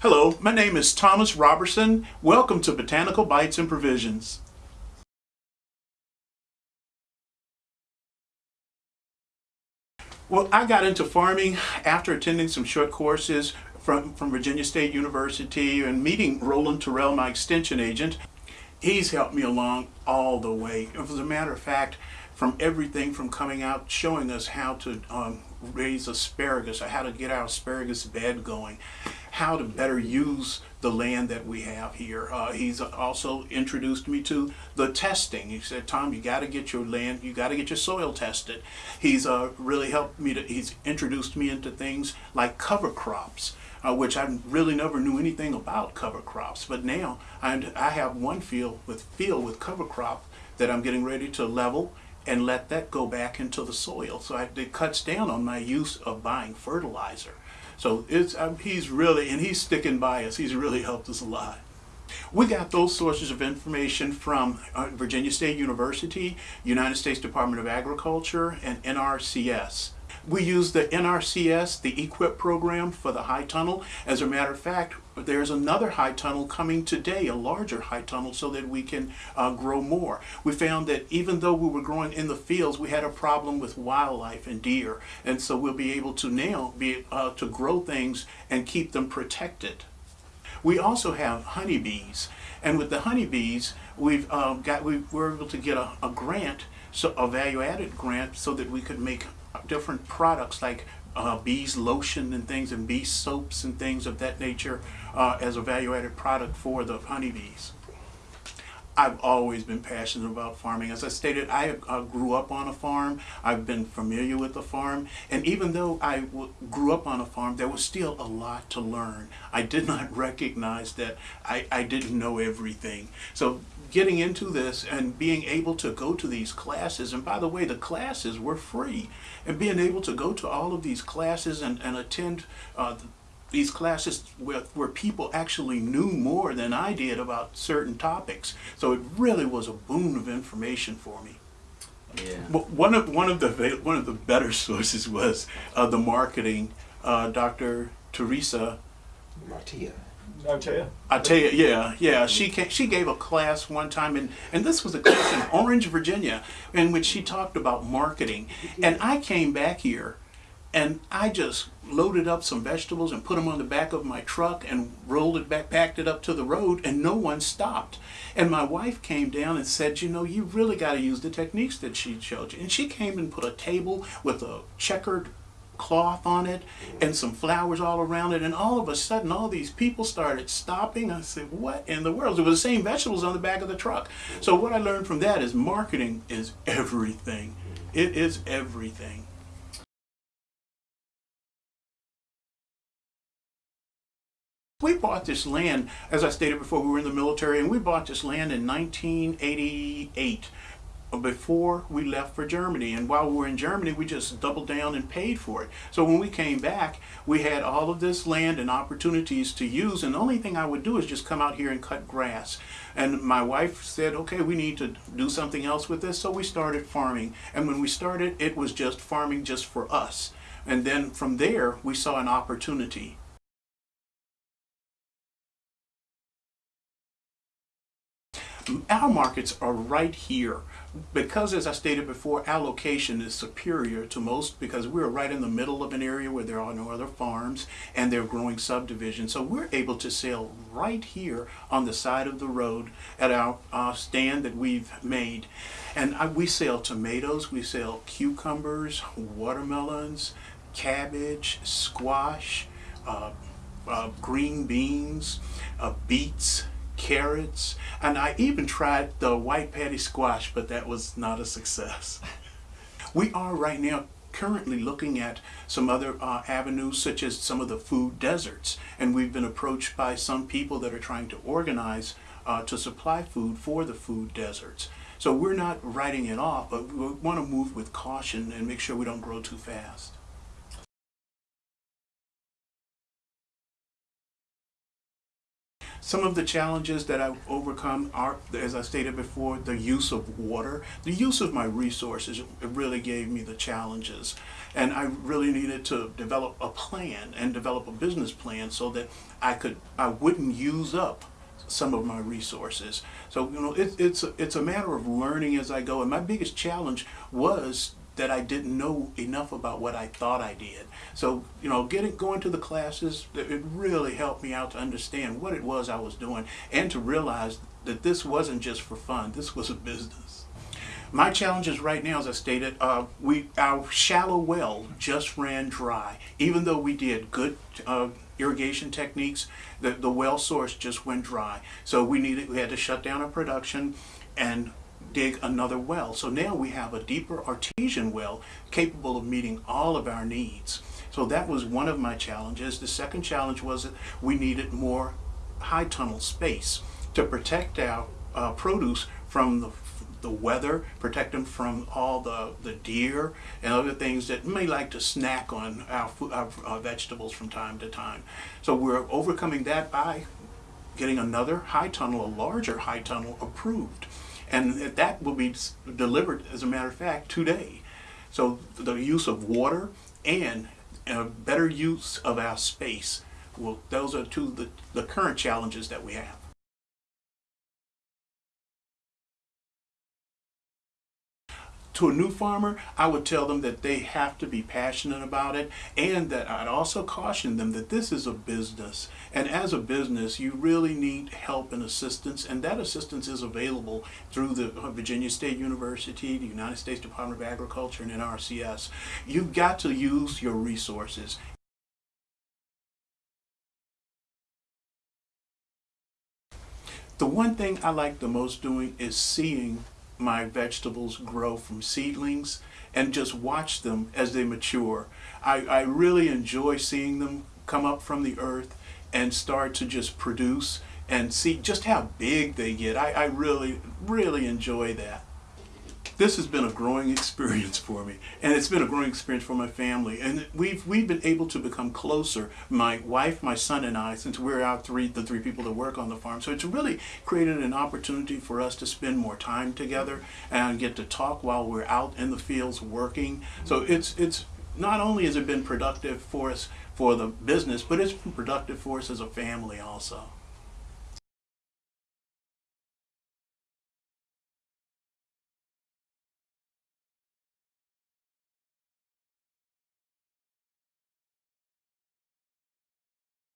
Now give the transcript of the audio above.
Hello, my name is Thomas Robertson. Welcome to Botanical Bites and Provisions. Well, I got into farming after attending some short courses from, from Virginia State University and meeting Roland Terrell, my extension agent. He's helped me along all the way. As a matter of fact, from everything from coming out showing us how to um, raise asparagus or how to get our asparagus bed going, how to better use the land that we have here. Uh, he's also introduced me to the testing. He said, Tom, you got to get your land, you got to get your soil tested. He's uh, really helped me to, he's introduced me into things like cover crops. Uh, which I really never knew anything about cover crops, but now I, I have one field with field with cover crop that I'm getting ready to level and let that go back into the soil. So I, it cuts down on my use of buying fertilizer. So it's um, he's really, and he's sticking by us. He's really helped us a lot. We got those sources of information from uh, Virginia State University, United States Department of Agriculture, and NRCS. We use the NRCS, the EQIP program for the high tunnel. As a matter of fact, there's another high tunnel coming today, a larger high tunnel, so that we can uh, grow more. We found that even though we were growing in the fields, we had a problem with wildlife and deer. And so we'll be able to now be uh, to grow things and keep them protected. We also have honeybees. And with the honeybees, we've uh, got we were able to get a, a grant, so a value-added grant, so that we could make different products like uh, bees lotion and things and bee soaps and things of that nature uh, as a value-added product for the honeybees. I've always been passionate about farming. As I stated, I uh, grew up on a farm. I've been familiar with the farm. And even though I grew up on a farm, there was still a lot to learn. I did not recognize that I, I didn't know everything. So getting into this and being able to go to these classes, and by the way, the classes were free, and being able to go to all of these classes and, and attend uh, these classes where, where people actually knew more than I did about certain topics. So it really was a boon of information for me. Yeah. One of one of the one of the better sources was uh, the marketing. Uh, Dr. Teresa Nartea. Atea. Atea, yeah, yeah. She came, she gave a class one time, and and this was a class in Orange, Virginia, in which she talked about marketing. And I came back here and I just loaded up some vegetables and put them on the back of my truck and rolled it back, packed it up to the road, and no one stopped. And my wife came down and said, you know, you really got to use the techniques that she showed you. And she came and put a table with a checkered cloth on it and some flowers all around it. And all of a sudden all these people started stopping. I said what in the world? It was the same vegetables on the back of the truck. So what I learned from that is marketing is everything. It is everything. We bought this land, as I stated before, we were in the military, and we bought this land in 1988 before we left for Germany. And while we were in Germany, we just doubled down and paid for it. So when we came back, we had all of this land and opportunities to use. And the only thing I would do is just come out here and cut grass. And my wife said, okay, we need to do something else with this. So we started farming. And when we started, it was just farming just for us. And then from there, we saw an opportunity. Our markets are right here because as I stated before, our location is superior to most because we're right in the middle of an area where there are no other farms and they're growing subdivisions. So we're able to sell right here on the side of the road at our uh, stand that we've made. And I, we sell tomatoes, we sell cucumbers, watermelons, cabbage, squash, uh, uh, green beans, uh, beets, carrots, and I even tried the white patty squash, but that was not a success. we are right now currently looking at some other uh, avenues such as some of the food deserts and we've been approached by some people that are trying to organize uh, to supply food for the food deserts. So we're not writing it off but we want to move with caution and make sure we don't grow too fast. Some of the challenges that I've overcome are, as I stated before, the use of water. The use of my resources it really gave me the challenges. And I really needed to develop a plan and develop a business plan so that I could, I wouldn't use up some of my resources. So, you know, it, it's, a, it's a matter of learning as I go. And my biggest challenge was that I didn't know enough about what I thought I did. So, you know, getting going to the classes, it really helped me out to understand what it was I was doing and to realize that this wasn't just for fun. This was a business. My challenges right now, as I stated, uh, we our shallow well just ran dry. Even though we did good uh, irrigation techniques, the, the well source just went dry. So we needed we had to shut down our production and dig another well. So now we have a deeper artesian well capable of meeting all of our needs. So that was one of my challenges. The second challenge was that we needed more high tunnel space to protect our uh, produce from the the weather, protect them from all the, the deer and other things that may like to snack on our, our, our vegetables from time to time. So we're overcoming that by getting another high tunnel, a larger high tunnel approved. And that will be delivered, as a matter of fact, today. So the use of water and a better use of our space, well, those are two the, the current challenges that we have. To a new farmer, I would tell them that they have to be passionate about it and that I'd also caution them that this is a business. And as a business, you really need help and assistance and that assistance is available through the uh, Virginia State University, the United States Department of Agriculture, and NRCS. You've got to use your resources. The one thing I like the most doing is seeing my vegetables grow from seedlings and just watch them as they mature. I, I really enjoy seeing them come up from the earth and start to just produce and see just how big they get. I, I really, really enjoy that this has been a growing experience for me and it's been a growing experience for my family. And we've we've been able to become closer my wife my son and I since we're out three the three people that work on the farm. So it's really created an opportunity for us to spend more time together and get to talk while we're out in the fields working. So it's it's not only has it been productive for us for the business but it's been productive for us as a family also